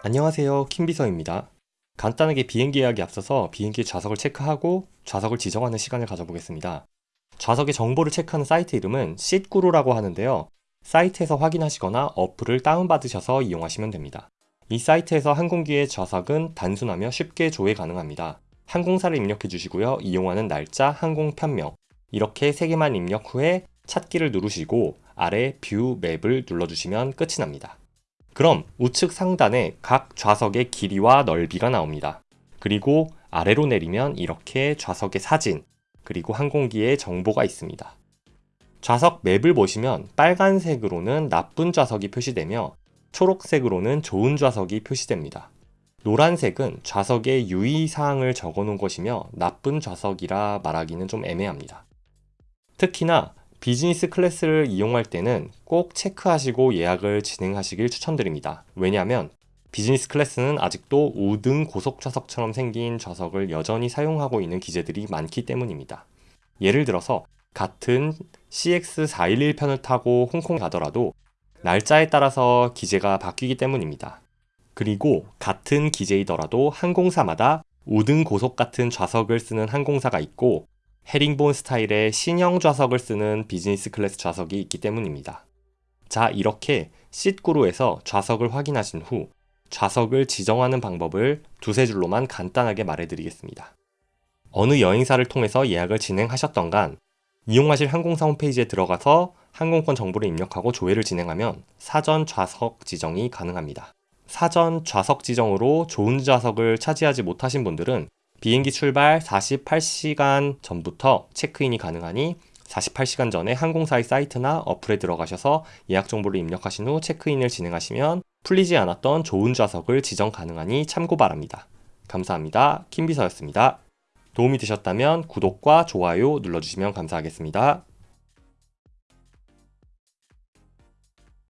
안녕하세요. 킴비서입니다. 간단하게 비행기 예약에 앞서서 비행기 좌석을 체크하고 좌석을 지정하는 시간을 가져보겠습니다. 좌석의 정보를 체크하는 사이트 이름은 SeatGuru라고 하는데요. 사이트에서 확인하시거나 어플을 다운받으셔서 이용하시면 됩니다. 이 사이트에서 항공기의 좌석은 단순하며 쉽게 조회 가능합니다. 항공사를 입력해 주시고요. 이용하는 날짜, 항공 편명 이렇게 3개만 입력 후에 찾기를 누르시고 아래 view map을 눌러주시면 끝이 납니다 그럼 우측 상단에 각 좌석의 길이와 넓이가 나옵니다. 그리고 아래로 내리면 이렇게 좌석의 사진, 그리고 항공기의 정보가 있습니다. 좌석 맵을 보시면 빨간색으로는 나쁜 좌석이 표시되며 초록색으로는 좋은 좌석이 표시됩니다. 노란색은 좌석의 유의사항을 적어 놓은 것이며 나쁜 좌석이라 말하기는 좀 애매합니다. 특히나 비즈니스 클래스를 이용할 때는 꼭 체크하시고 예약을 진행하시길 추천드립니다. 왜냐하면 비즈니스 클래스는 아직도 우등 고속 좌석처럼 생긴 좌석을 여전히 사용하고 있는 기재들이 많기 때문입니다. 예를 들어서 같은 CX411편을 타고 홍콩에 가더라도 날짜에 따라서 기재가 바뀌기 때문입니다. 그리고 같은 기재이더라도 항공사마다 우등 고속 같은 좌석을 쓰는 항공사가 있고 헤링본 스타일의 신형 좌석을 쓰는 비즈니스 클래스 좌석이 있기 때문입니다. 자 이렇게 쉿구루에서 좌석을 확인하신 후 좌석을 지정하는 방법을 두세 줄로만 간단하게 말해드리겠습니다. 어느 여행사를 통해서 예약을 진행하셨던 간 이용하실 항공사 홈페이지에 들어가서 항공권 정보를 입력하고 조회를 진행하면 사전 좌석 지정이 가능합니다. 사전 좌석 지정으로 좋은 좌석을 차지하지 못하신 분들은 비행기 출발 48시간 전부터 체크인이 가능하니 48시간 전에 항공사의 사이트나 어플에 들어가셔서 예약 정보를 입력하신 후 체크인을 진행하시면 풀리지 않았던 좋은 좌석을 지정 가능하니 참고 바랍니다. 감사합니다. 킴비서였습니다. 도움이 되셨다면 구독과 좋아요 눌러주시면 감사하겠습니다.